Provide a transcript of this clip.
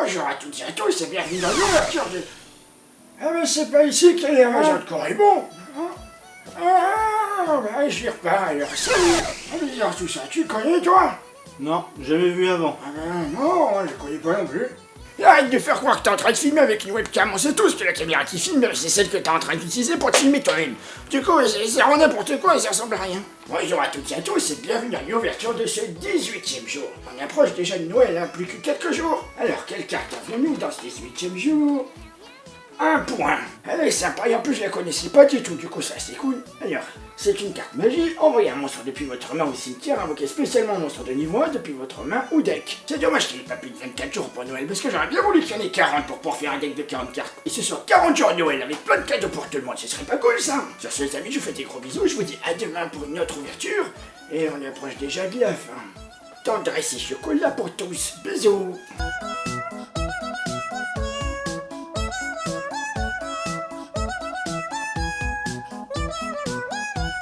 Bonjour à toutes et à tous et bienvenue dans l'ouverture de... Ah mais c'est pas ici qu'il y a les de Corribon Ah, bah j'y repars alors, salut dis tout ça, tu connais toi? Non, jamais vu avant. Ah ben non, je connais pas non plus. Arrête de faire croire que t'es en train de filmer avec une webcam, on sait tous que la caméra qui filme, c'est celle que t'es en train d'utiliser pour te filmer toi-même. Du coup, c'est vraiment n'importe quoi et ça ressemble à rien. Bonjour à toutes et à tous et bienvenue à l'ouverture de ce 18ème jour. On approche déjà de Noël, hein, plus que quelques jours. Alors, quelle carte avons-nous dans ce 18ème jour? Un point. Elle est sympa et en plus je la connaissais pas du tout, du coup ça c'est cool. Alors, c'est une carte magie, envoyez un monstre depuis votre main au cimetière, invoquez spécialement un monstre de niveau 1 depuis votre main ou deck. C'est dommage qu'il n'y ait pas plus de 24 jours pour Noël, parce que j'aurais bien voulu qu'il y en ait 40 pour pouvoir faire un deck de 40 cartes. Et ce soit 40 jours Noël avec plein de cadeaux pour tout le monde, ce serait pas cool ça Sur ce les amis, je vous fais des gros bisous, je vous dis à demain pour une autre ouverture, et on approche déjà de la fin. Tendresse et chocolat pour tous, bisous